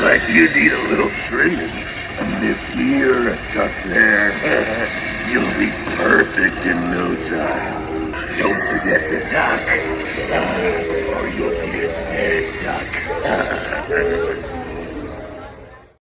like you need a little trimming. A nip here, a tuck there. You'll be perfect in no time. Don't forget to duck, uh, or you'll be a dead duck.